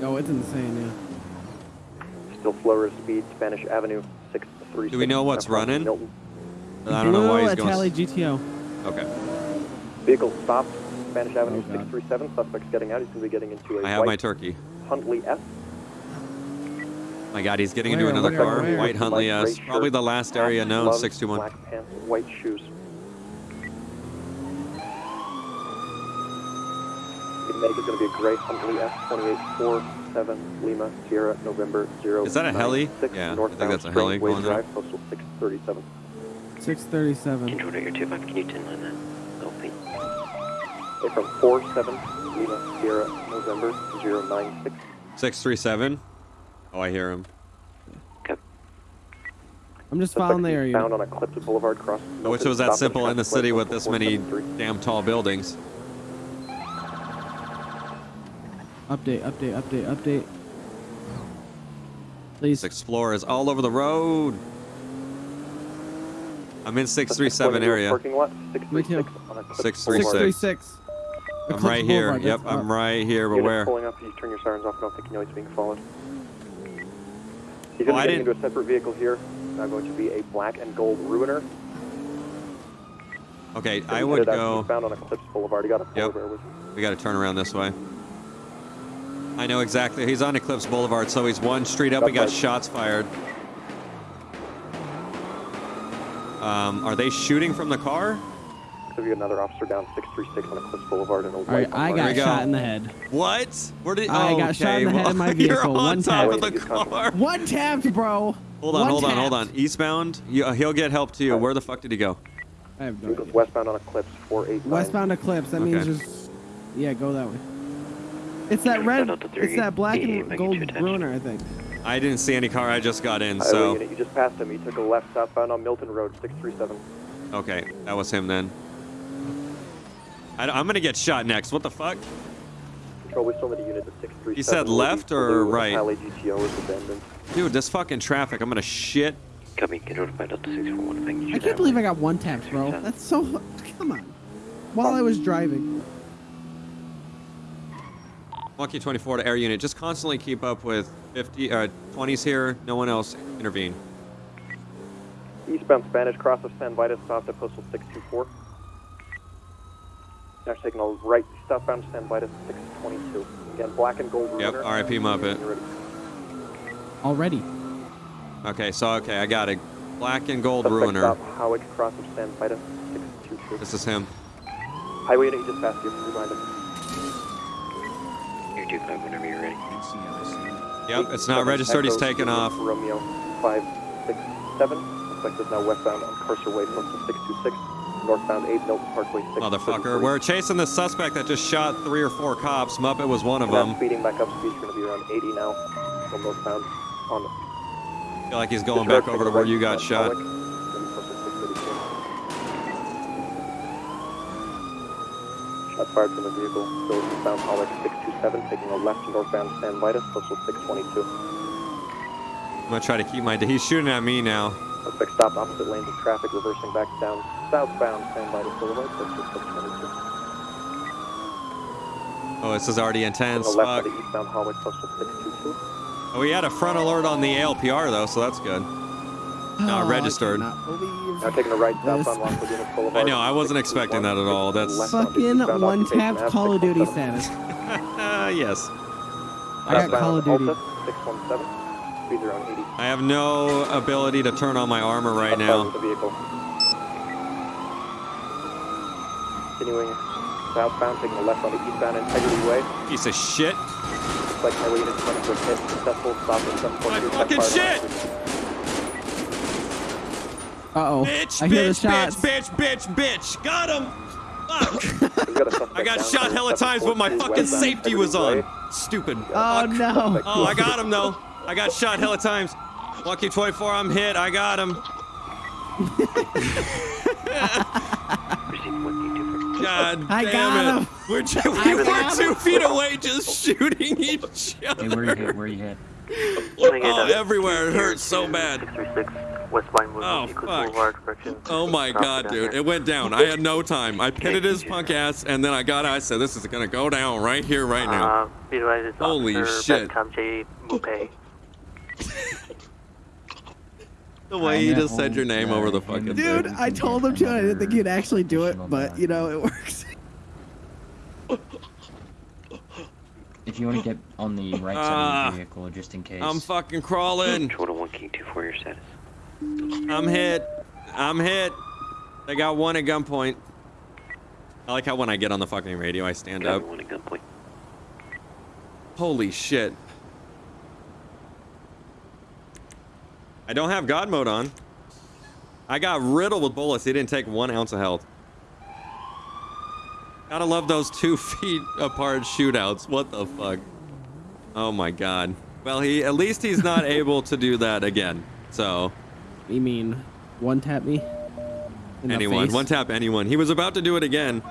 Oh, it's insane, yeah. Still slower speed, Spanish Avenue, 636. Do we know what's running? Milton. I don't know why Blue he's going. Itali GTO. Okay. Vehicle stopped, Spanish oh, Avenue, Oh, 637. Suspect's getting out. He's going to be getting into a I have my turkey. Huntley S. My God, he's getting into another where, car. where? White Huntley S. Probably the last area known. gloves, 621. Black pants, white shoes. Make is going to be a gray Huntley S 2847 Lima Sierra November 0. Is that a heli? Yeah, I think that's a heli Spring Wave going there. Drive, postal 637. 637. Controller, your 25, can you 10 line that? LP. Okay, from 47 Lima Sierra November 096. 637. Oh, I hear him. I'm just following the area. Found on Eclipse Boulevard cross. I wish it was that simple in the city with this many damn tall buildings. Update, update, update, update. Please. This Explorer is all over the road. I'm in 637 area. Parking lot, Me 636 636. 636. I'm right here. Yep, I'm right here, but where? pulling up, you turn your sirens off, I don't think you know he's being followed. Oh, he's Oh, going I to get into a separate vehicle here. Now going to be a black and gold Ruiner. Okay, So I he would headed out go. eastbound on Eclipse Boulevard. He got a Yep. Bear with We got to turn around this way. I know exactly. He's on Eclipse Boulevard, so he's one street up. We got right. shots fired. Um, are they shooting from the car? Could be another officer down 636 on Eclipse Boulevard in a All right, white I got we go. shot in the head. What? Where did? I oh, got shot in the head well, in my You're on one top tap. of the car. One tapped, bro. Hold on, One hold on, hold on. Eastbound. You, uh, he'll get help to you. Where the fuck did he go? I have no idea. westbound on Eclipse 489. Westbound Eclipse. That means just yeah, go that way. It's that red. It's that black and gold two I think. I didn't see any car. I just got in. Highway So oh, unit, you just passed him. He took a left southbound on Milton Road 637. okay, that was him then. I, am gonna get shot next. What the fuck? Control, we still need a unit at 637. He said left or blue, right? Alley GTO is abandoned. Dude, this fucking traffic. I'm gonna shit. Copy, controller 5 Delta 641, if I can I shoot can't believe I got one tapped, bro. That's so. Come on. While I was driving. Monkey 24 to air unit. Just constantly keep up with 50, uh, 20s here. No one else intervene. Eastbound Spanish cross of San Vitus stopped at postal 624. Now taking a right southbound San Vitus 622. Again, black and gold Yep, Ruiner. RIP Muppet. Already. Okay, so okay, I got it. Black and gold Suspect ruiner. stop Hawick cross of San Vitus 622. This is him. Highway unit, you just passed you. Remind him. Your 25, whenever you're ready. Yep, it's not registered. He's taken off. Romeo 567. Suspect is now westbound on Carcer Way, postal 626. Northbound 8 Milton Parkway 6. Motherfucker. We're chasing the suspect that just shot three or four cops. Muppet was one of them. speeding back up, speed's going to be around 80 now. From northbound on I feel like he's going back over to where you got shot. Fired from the vehicle. Still eastbound Pollock 627, taking a left northbound San Vitus, postal 622. I'm gonna try to keep my. He's shooting at me now. Suspect stopped opposite lanes of traffic, reversing back down southbound San Vitus Boulevard, postal 622. Oh, this is already intense. Left on the eastbound Pollock, postal 622. Oh, we had a front alert on the ALPR though, so that's good. Not Oh, registered. I cannot. Now taking a right This- southbound Lockwood Unit Boulevard. I know, I wasn't expecting that at all. That's- Left Fucking one tap Call of Duty 617. status. Uh, yes. I got Call of Duty. 617. Speeds around 80. I have no ability to turn on my armor right now. the vehicle. Continuing southbound, taking a left onto eastbound Integrity Way. Piece of shit. Like highway unit 20 for hit. Successful stop at 7.2. My fucking fire shit! Officer. Uh oh. Bitch, I hear the bitch, shots. bitch, bitch, bitch, bitch. Got him. Fuck. We've got a suspect I got down shot there, hella times, but my fucking safety was on. Stupid. Oh Fuck. no. Oh, I got him though. I got shot hella times. Lucky 24, I'm hit. I got him. Receive 1 2 for God I damn got it. him. We're, ju- I we were got two feet away just shooting each other. Hey, other. where you hit? Where you hit? Oh, everywhere. It hurts so bad. 636 westbound movement Oh, fuck. Oh my god, dude. It went down. I had no time. I pitted his punk ass and then I got out. I said, this is gonna go down right here, right now. Uh, be advised Holy shit. Betcom J. Mupay. The way you just said your name over the fucking Dude, thing. I told him to. and I didn't think he'd actually do it, but you know it works. If you want to get on the right side Ah. of the vehicle, just in case. I'm fucking crawling. Control to 1 King 2 for your status. I'm hit. I'm hit. They got one at gunpoint. I like how when I get on the fucking radio, I stand Got up. one at gunpoint. Holy shit. I don't have God mode on. I got riddled with bullets. He didn't take one ounce of health. Gotta love those two feet apart shootouts. What the fuck? Oh my god. Well, he at least he's not able to do that again. So You mean one tap me? In anyone, one tap anyone. He was about to do it again.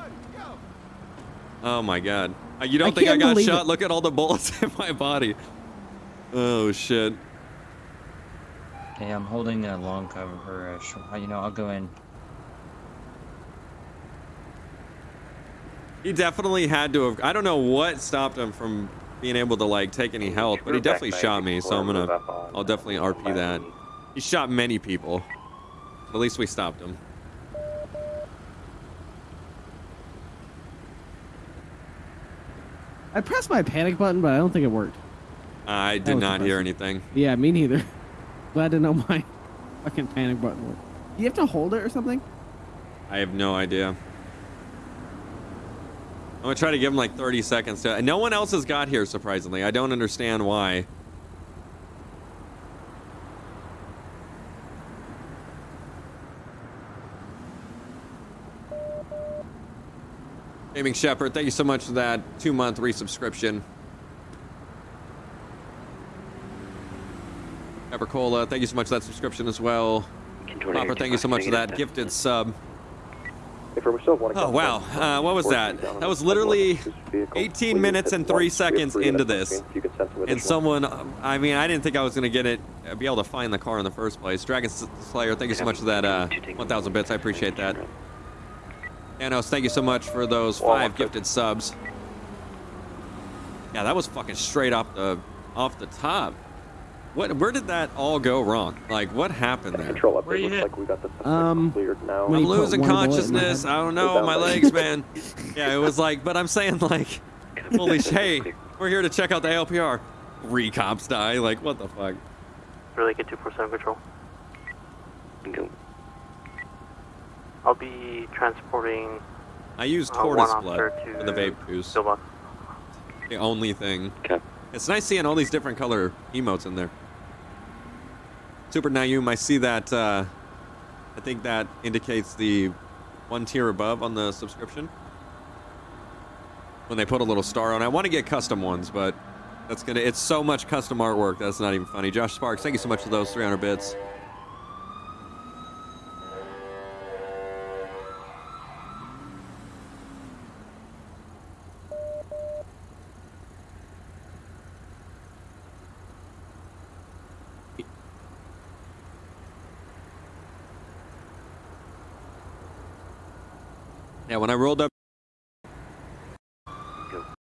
Oh my god. Uh, You don't I think I got shot? it. Look at all the bullets in my body. Oh shit. Okay, I'm holding a long cover. Or a short, you know, I'll go in. He definitely had to have. I don't know what stopped him from being able to like take any health, but he definitely shot me. So I'm gonna. I'll definitely RP that. He shot many people. At least we stopped him. I pressed my panic button, but I don't think it worked. I did not hear anything. Yeah, me neither. Glad to know my fucking panic button worked. You have to hold it or something? I have no idea. I'm gonna try to give him like 30 seconds to. No one else has got here, surprisingly. I don't understand why. Gaming Shepherd, thank you so much for that two month resubscription. Pepper Cola, thank you so much for that subscription as well. Control Popper, thank you so much for that gifted sub. Oh Oh, wow. Uh, what was that? That was literally 18 minutes and 3 seconds into this. And someone, I mean, I didn't think I was going to get it, uh, be able to find the car in the first place. Dragon Slayer, thank you so much for that uh, 1,000 bits. I appreciate that. Thanos, thank you so much for those five gifted subs. Yeah, that was fucking straight off the off the top. What? Where did that all go wrong? Like, what happened there? Control Where update you looks hit? like we got the suspect Um, cleared now. I'm losing one bullet in my consciousness. I don't know, my legs, man. Yeah, it was like, but I'm saying like, holy sh- hey, we're here to check out the LPR. Three cops die. Like, what the fuck? Really get 247 control. Go. I'll be transporting I used uh, tortoise officer blood to for the vape juice. Silva. The only thing. Okay. It's nice seeing all these different color emotes in there. Super Nayum, I see that. Uh, I think that indicates the one tier above on the subscription. When they put a little star on. I want to get custom ones, but that's gonna. It's so much custom artwork that's not even funny. Josh Sparks, thank you so much for those 300 bits. Yeah, when I rolled up.